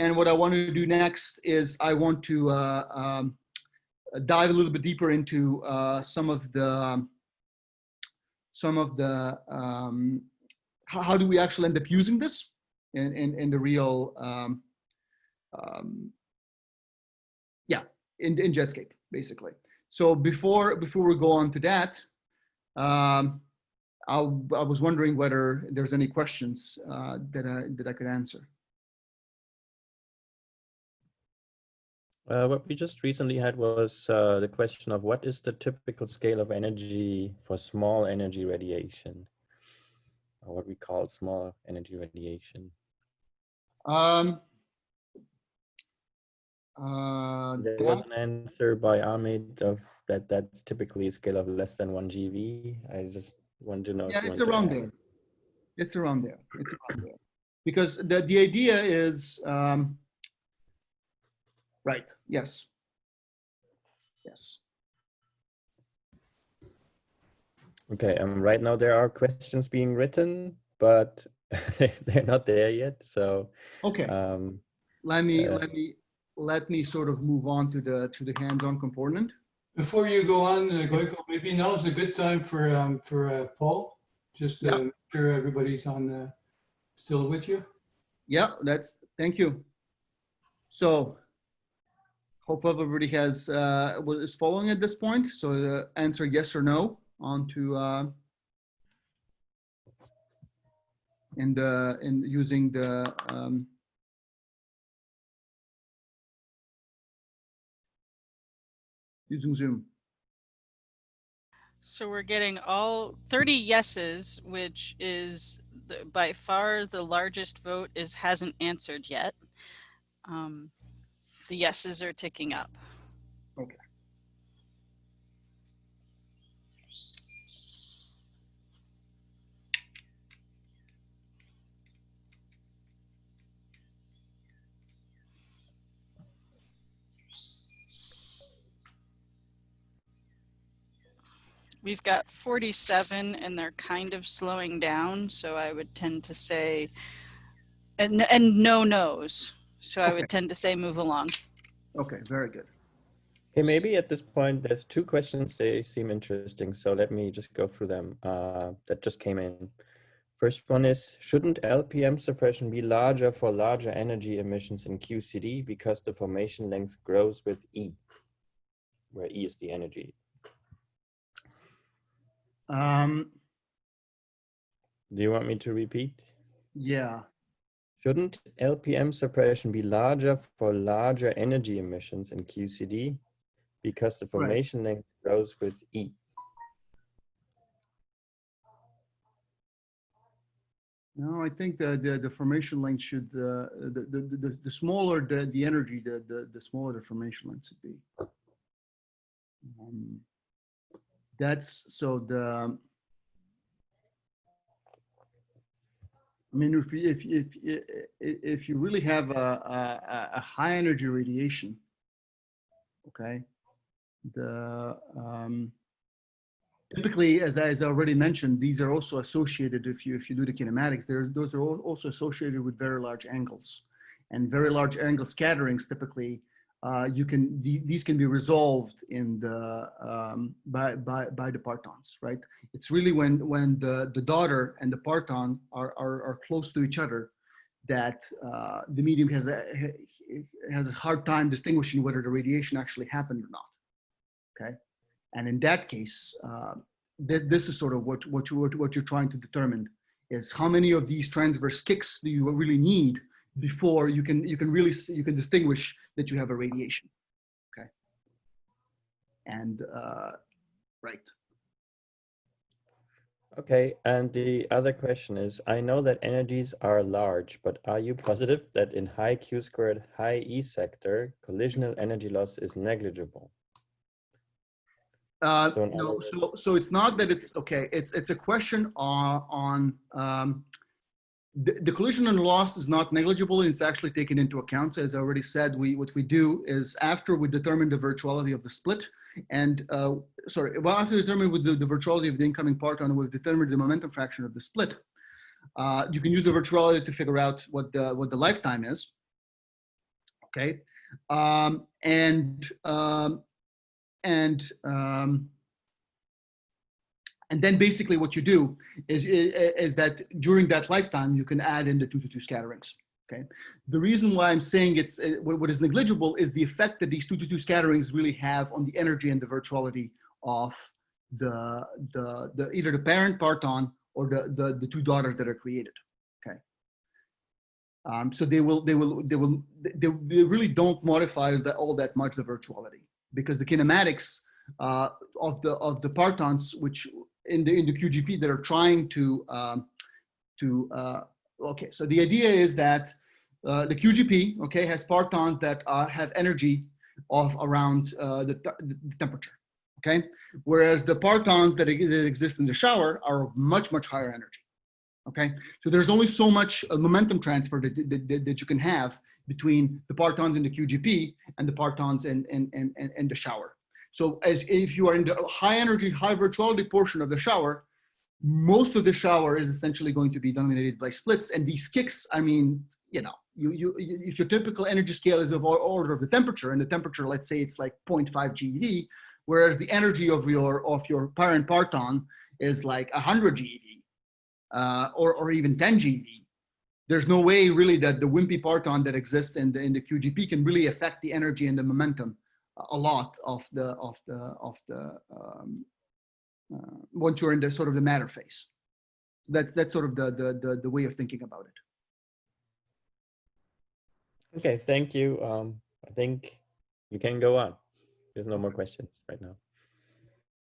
And what I want to do next is I want to uh, um, dive a little bit deeper into uh, some of the um, some of the um, how, do we actually end up using this in in, in the real um, um, yeah in in Jetscape basically. So before before we go on to that, um, I, I was wondering whether there's any questions uh, that I that I could answer. Uh, what we just recently had was uh, the question of what is the typical scale of energy for small energy radiation, or what we call small energy radiation. Um, uh, there that, was an answer by Ahmed of that that's typically a scale of less than one GeV. I just want to know. Yeah, it's around there. It's around there. It's around there. Because the, the idea is, um, Right, yes. Yes. Okay, um, right now there are questions being written, but they're not there yet. So okay, um, let me uh, let me let me sort of move on to the to the hands-on component. Before you go on, uh, Gojko, maybe now is a good time for um, for uh, Paul, just to yeah. make sure everybody's on uh, still with you. Yeah, that's thank you. So Hope everybody has uh, is following at this point. So uh, answer yes or no on to uh, and uh, in using the um, using Zoom. So we're getting all 30 yeses, which is the, by far the largest vote is hasn't answered yet. Um, the yeses are ticking up. Okay. We've got 47 and they're kind of slowing down. So I would tend to say, and, and no nos. So I would tend to say move along. Okay, very good. Okay, maybe at this point, there's two questions. They seem interesting. So let me just go through them uh, that just came in. First one is, shouldn't LPM suppression be larger for larger energy emissions in QCD because the formation length grows with E, where E is the energy? Um, Do you want me to repeat? Yeah. Shouldn't LPM suppression be larger for larger energy emissions in QCD because the formation right. length grows with E? No, I think the, the, the formation length should, uh, the, the, the, the smaller the, the energy, the, the, the smaller the formation length should be. Um, that's, so the, I mean, if if if if you really have a, a, a high energy radiation, okay, the um, typically, as I, as I already mentioned, these are also associated. If you if you do the kinematics, there those are also associated with very large angles, and very large angle scatterings typically uh, you can these can be resolved in the um, by by by the partons, right? It's really when when the the daughter and the parton are are, are close to each other that uh, the medium has a has a hard time distinguishing whether the radiation actually happened or not. Okay, and in that case, uh, th this is sort of what what you what you're trying to determine is how many of these transverse kicks do you really need before you can you can really see, you can distinguish that you have a radiation okay and uh, right okay and the other question is i know that energies are large but are you positive that in high q squared high e sector collisional energy loss is negligible uh, so no, so so it's not that it's okay. It's it's a question on on um, the, the, collisional loss is not negligible and it's actually taken into account. So as I already said, we what we do is after we determine the virtuality of the split and uh, sorry, well after determining with the, the virtuality of the incoming parton, we've determined the momentum fraction of the split. Uh, you can use the virtuality to figure out what the what the lifetime is. Okay, um, and um, and um, and then basically what you do is, is that during that lifetime you can add in the two to two scatterings. Okay, the reason why I'm saying it's uh, what, is negligible is the effect that these two to two scatterings really have on the energy and the virtuality of the the, the either the parent parton or the, the the two daughters that are created. Okay. Um, so they will they will they will they, they really don't modify all that much the virtuality because the kinematics uh, of the of the partons which in the in the QGP that are trying to um, to uh, okay so the idea is that uh, the QGP okay has partons that uh, have energy of around uh, the, the temperature okay? Whereas the partons that, that exist in the shower are of much much higher energy okay? So there's only so much uh, momentum transfer that, that, that, you can have between the partons in the QGP and the partons in, in, in, in the shower so as if you are in the high energy, high virtuality portion of the shower, most of the shower is essentially going to be dominated by splits. And these kicks, I mean, you know, you, you, if your typical energy scale is of order of the temperature and the temperature, let's say it's like 0.5 GeV, whereas the energy of your, of your parent parton is like 100 GeV uh, or, or even 10 GeV. There's no way really that the wimpy parton that exists in the, in the QGP can really affect the energy and the momentum a lot of the of the of the um, uh, once you're in the sort of the matter phase. That's that's sort of the the the, the way of thinking about it. Okay, thank you. Um, I think you can go on. There's no more questions right now.